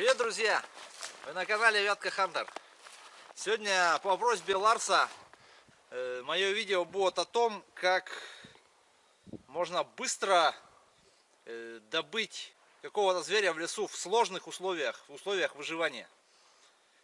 Привет, друзья! Вы на канале Вятка Хантер. Сегодня по просьбе Ларса э, мое видео будет о том, как можно быстро э, добыть какого-то зверя в лесу в сложных условиях, в условиях выживания.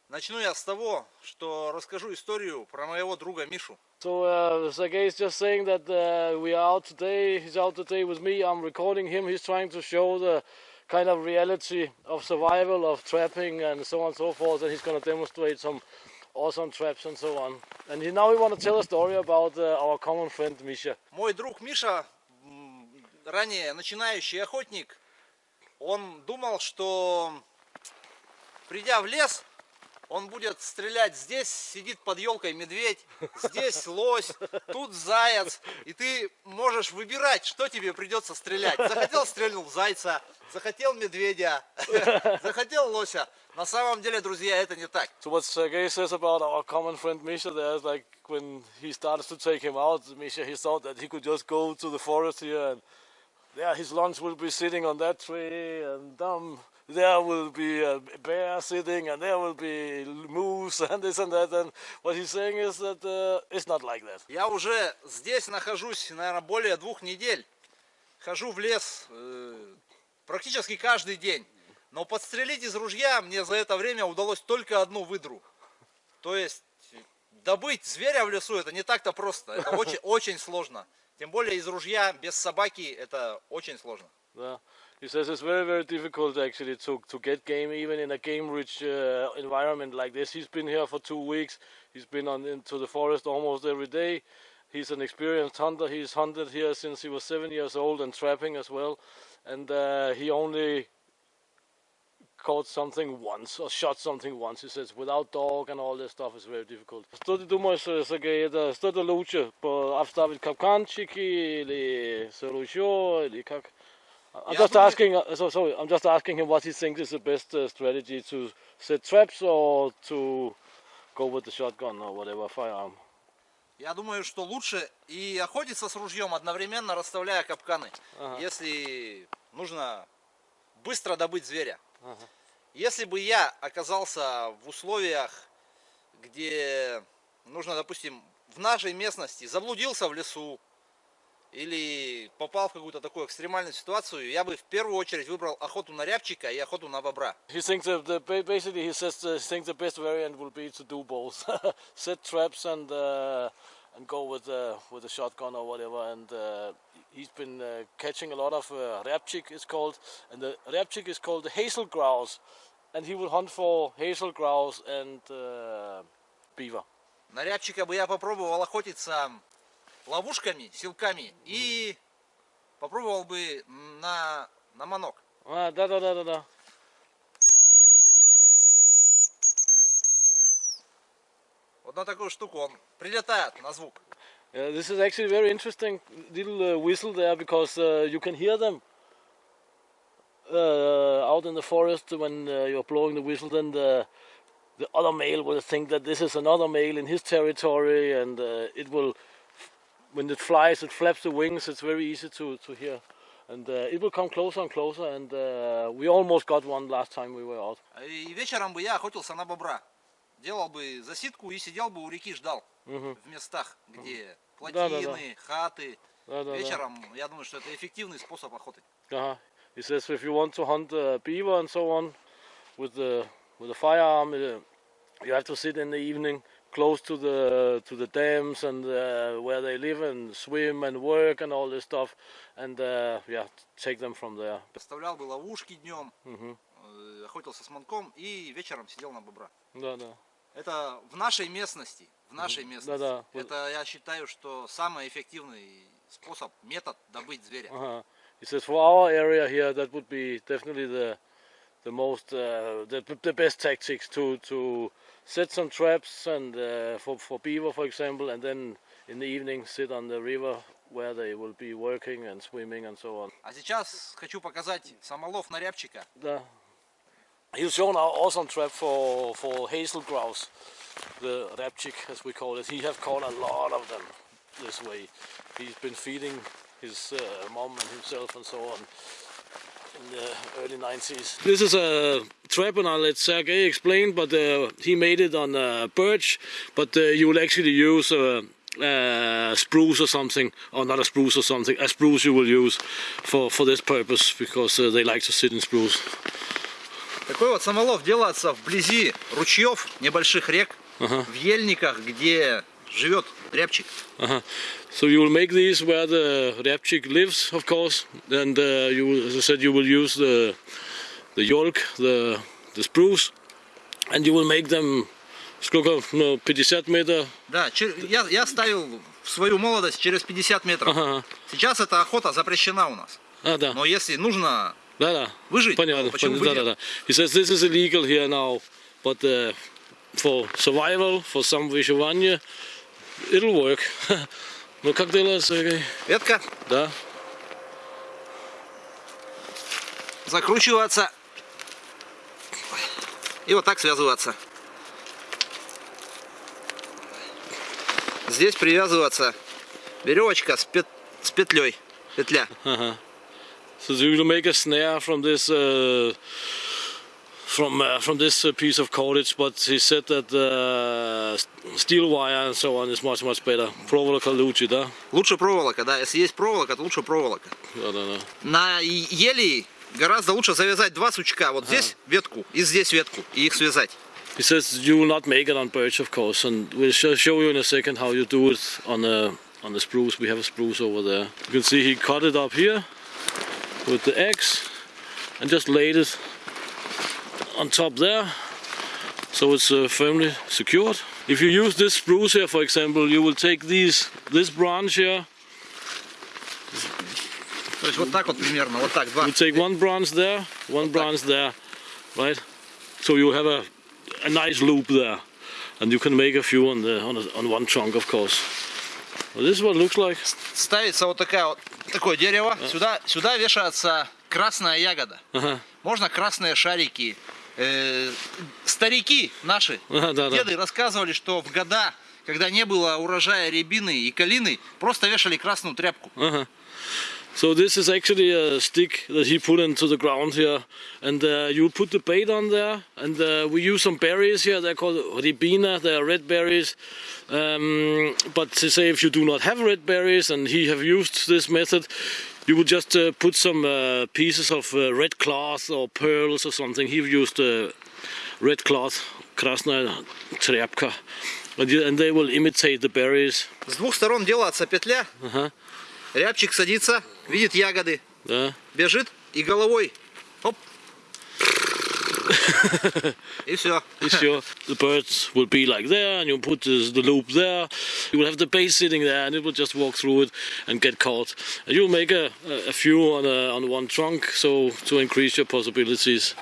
Начну я с того, что расскажу историю про моего друга Мишу. So uh, Sergey is just saying that uh, we are out today. He's out today with me. I'm recording him. He's trying to show the kind of reality of survival, of trapping, and so on and so forth. And he's going to demonstrate some awesome traps and so on. And he, now we want to tell a story about uh, our common friend Misha. Мой друг Миша, м, ранее начинающий охотник, он думал, что придя в лес, он будет стрелять здесь, сидит под елкой медведь, здесь лось, тут заяц, и ты можешь выбирать, что тебе придется стрелять. Захотел стрельнул зайца, захотел медведя, захотел лося. На самом деле, друзья, это не так. So what Sergey says about our common friend Misha there is like when he started to take him out, Misha, he thought that he could just go to the forest here and there his lunch will be sitting on that tree and um, there will be a bear sitting and there will be moose and this and that. And what he's saying is that uh, it's not like that. Я уже здесь нахожусь, наверное, более двух недель. Хожу в лес э, практически каждый день. Но подстрелить из ружья мне за это время удалось только одну выдру. То есть добыть зверя в лесу это не так-то просто. Это очень, очень сложно. Тем более из ружья без собаки это очень сложно. Yeah. He says it's very, very difficult actually to, to get game even in a game-rich uh, environment like this. He's been here for two weeks. He's been on into the forest almost every day. He's an experienced hunter. He's hunted here since he was seven years old and trapping as well. And uh, he only caught something once or shot something once. He says without dog and all this stuff is very difficult. Что ты думаешь, Сергей, это что-то лучше? по- Обставить капканчики или сыручо или как? I'm Yeah, just asking. Uh, so sorry, I'm just asking him what he thinks is the best uh, strategy to set traps or to go with the shotgun or whatever firearm. Я думаю, что лучше и охотиться с ружьем, одновременно расставляя капканы, Ага. если нужно быстро добыть зверя. Ага. Если бы я оказался в условиях, где нужно, допустим, в нашей местности, заблудился в лесу или попал в какую-то такую экстремальную ситуацию, я бы в первую очередь выбрал охоту на рябчика и охоту на бобра. He thinks that the, ba- basically he says uh, he thinks the best variant will be to do both, set traps and uh, and go with uh, with a shotgun or whatever. And uh, he's been uh, catching a lot of uh, repchik it's called, and the repchik is called the hazel grouse, and he will hunt for hazel grouse and uh, beaver. На рябчика бы я попробовал охотиться ловушками, силками и попробовал бы на, на манок. Ah, da da. Вот на такую штуку он прилетает на звук. Yeah, this is actually very interesting little uh, whistle there because uh, you can hear them uh, out in the forest when uh, you're blowing the whistle. Then the the other male will think that this is another male in his territory, and uh, it will when it flies, it flaps the wings. It's very easy to to hear, and uh, it will come closer and closer. And uh, we almost got one last time we were out. И вечером бы я охотился на бобра. Делал бы засидку и сидел бы у реки, ждал Мгм. в местах, где Да-да-да. плотины, хаты. Да-да-да. Вечером, я думаю, что это эффективный способ охоты. Uh-huh. He says if you want to hunt uh, beaver and so on with the with a firearm, uh, you have to sit in the evening close to the to the dams and uh, where they live and swim and work and all this stuff, and uh, yeah, take them from there. Поставлял бы ловушки днем, Мгм. э, охотился с манком и вечером сидел на бобра. Да, да. Это в нашей местности. В нашей местности. Да-да. Это я считаю, что самый эффективный способ, метод добыть зверя. Uh-huh. He says for our area here, that would be definitely the the most uh, the the best tactics to to set some traps and uh, for for beaver, for example, and then in the evening sit on the river where they will be working and swimming and so on. А сейчас хочу показать самолов на рябчика. The, he's shown our awesome trap for for hazel grouse, the rapchik as we call it. He have caught a lot of them this way. He's been feeding his uh, mom and himself and so on. in the early 90s. This is a trap, and I'll let Sergey explain, but uh, he made it on uh, birch, but uh, you will actually use a, a spruce or something, or not a spruce or something, a spruce you will use for, for this purpose, because uh, they like to sit in spruce. Такой вот самолов делается вблизи ручьев, небольших рек, в ельниках, где живет рябчик. Uh-huh. So you will make these where the Repchik lives, of course, and uh, you, will- as I said, you will use the the yolk, the the spruce, and you will make them сколько, ну, 50 метров. Да, я, я ставил в свою молодость через 50 метров. Ага. Сейчас эта охота запрещена у нас. А, да, Но если нужно да, да. выжить, Понятно, то почему понятно, да, да, да. He says this is illegal here now, but uh, for survival, for some выживание, it'll work. ну как дела, Сергей? Ветка Да? закручиваться и вот так связываться. Здесь привязываться веревочка с, пет- с петлей. Петля. Uh-huh. So you will make a snare from this uh, from uh, from this uh, piece of cordage, but he said that uh, steel wire and so on is much much better. Проволока лучше, да? Лучше проволока, да. Если есть проволока, то лучше проволока. Да, да, да. На е- ели гораздо лучше завязать два сучка. Вот здесь ветку и здесь ветку. И их связать. He says you will not make it on birch, of course, and we'll show, show you in a second how you do it on a on the spruce. We have a spruce over there. You can see he cut it up here with the axe and just laid it on top there, so it's uh, firmly secured. If you use this spruce here, for example, you will take these this branch here. То есть вот так вот примерно. Вот так. Два. You take one branch there, one branch there, right? So you have a, a nice loop there, and you can make a few on the on, a, on one trunk, of course. Well, this is what it looks like. Ставится вот такая вот такое дерево. Сюда, сюда вешается красная ягода. Ага. Можно красные шарики. Э, старики наши, Ага, да, да. деды рассказывали, что в года, когда не было урожая рябины и калины, просто вешали красную тряпку. Uh-huh. So this is actually a stick that he put into the ground here, and uh, you put the bait on there, and uh, we use some berries here. They're called ribina. They are red berries. Um, but to say if you do not have red berries, and he have used this method, you would just uh, put some uh, pieces of uh, red cloth or pearls or something. He used uh, red cloth, krasная тряпка, and, you, and they will imitate the berries. С двух сторон делается петля. Ага. Рябчик садится, видит ягоды, Да. бежит и головой. Оп. И все. Sure, the birds will be like there, and you put this, the loop there. You will have the base sitting there, and it will just walk through it and get caught. And you'll make a, a few on a, on one trunk, so to increase your possibilities.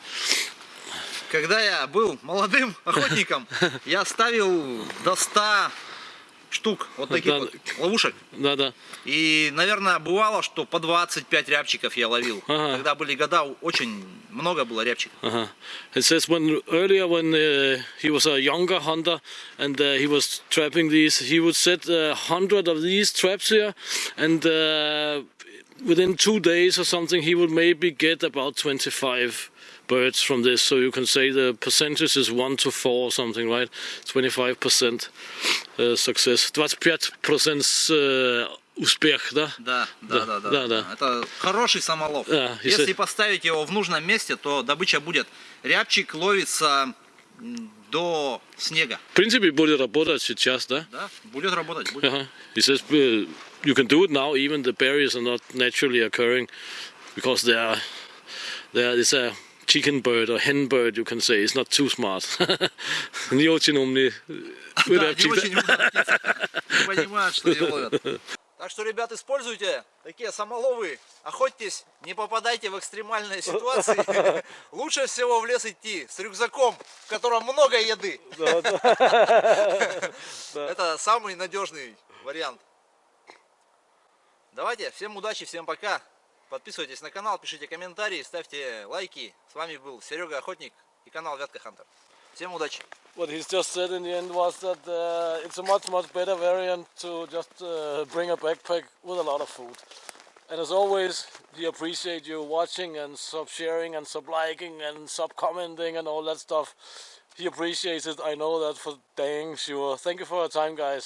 Когда я был молодым охотником, я ставил до 100 штук вот таких Да. вот ловушек. Да, да. И, наверное, бывало, что по 25 рябчиков я ловил. Ага. Когда были года, очень много было рябчиков. Uh-huh. It says when earlier when uh, he was a younger hunter and uh, he was trapping these, he would set a hundred of these traps here, and uh, within two days or something, he would maybe get about 25 birds from this. So you can say the percentage is one to four or something, right? 25 percent uh, success. 25 percent uh, успех, да? Да, да, да, да. да, да. Это хороший самолов. Да, Если если- поставить его в нужном месте, то добыча будет. Рябчик ловится до снега. В принципе, будет работать сейчас, да? Да, будет работать. будет. Uh-huh. He says uh, you can do it now. Even the berries are not naturally occurring because they are there is a chicken bird or hen bird. You can say it's not too smart. Не очень умный. Да, не очень умная птица. Не понимают, что ее ловят. Так что, ребят, используйте такие самоловы. Охотьтесь, не попадайте в экстремальные ситуации. Лучше всего в лес идти с рюкзаком, в котором много еды. Это самый надежный вариант. Давайте, всем удачи, всем пока. Подписывайтесь на канал, пишите комментарии, ставьте лайки. С вами был Серега Охотник и канал Вятка Хантер. Всем удачи. What he's just said in the end was that uh, it's a much much better variant to just uh, bring a backpack with a lot of food. And as always, we appreciate you watching and sub sharing and sub liking and sub commenting and all that stuff. He appreciates it. I know that for dang sure. Thank you for your time, guys.